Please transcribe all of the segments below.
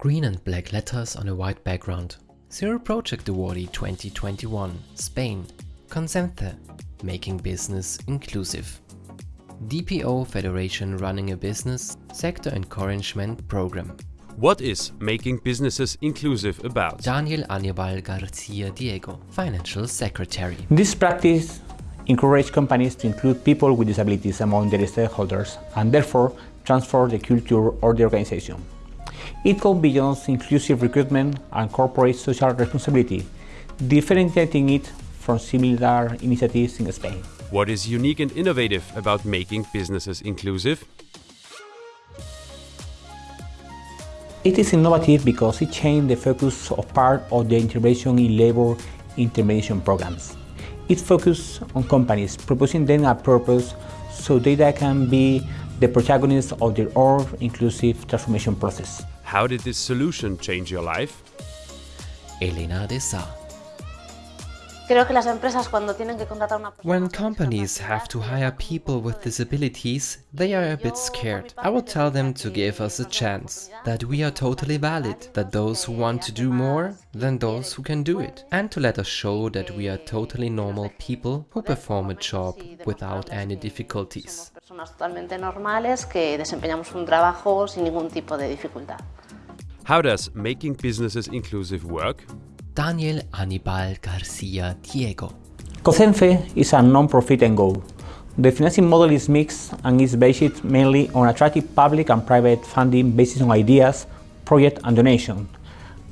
Green and black letters on a white background. Zero Project Awardee 2021, Spain. Consente, making business inclusive. DPO Federation running a business sector encouragement program. What is making businesses inclusive about? Daniel Anibal Garcia Diego, Financial Secretary. This practice encourages companies to include people with disabilities among their stakeholders and therefore transfer the culture of the organization. It goes beyond inclusive recruitment and corporate social responsibility, differentiating it from similar initiatives in Spain. What is unique and innovative about making businesses inclusive? It is innovative because it changed the focus of part of the intervention in labor intervention programs. It focuses on companies, proposing them a purpose so data can be the protagonists of their own inclusive transformation process. How did this solution change your life? Elena de Sa. When companies have to hire people with disabilities, they are a bit scared. I will tell them to give us a chance, that we are totally valid, that those who want to do more than those who can do it, and to let us show that we are totally normal people who perform a job without any difficulties. How does making businesses inclusive work? Daniel Anibal Garcia Diego. COCEMFE is a non-profit NGO. The financing model is mixed and is based mainly on attractive public and private funding based on ideas, project and donation,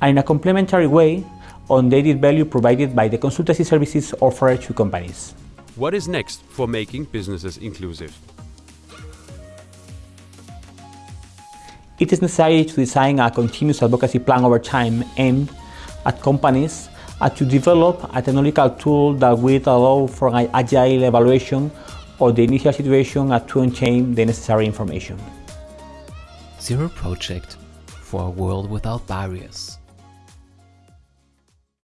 and in a complementary way on the added value provided by the consultancy services offered to companies. What is next for making businesses inclusive? It is necessary to design a continuous advocacy plan over time aimed at companies and to develop a technological tool that will allow for an agile evaluation of the initial situation and to obtain the necessary information. Zero Project for a world without barriers.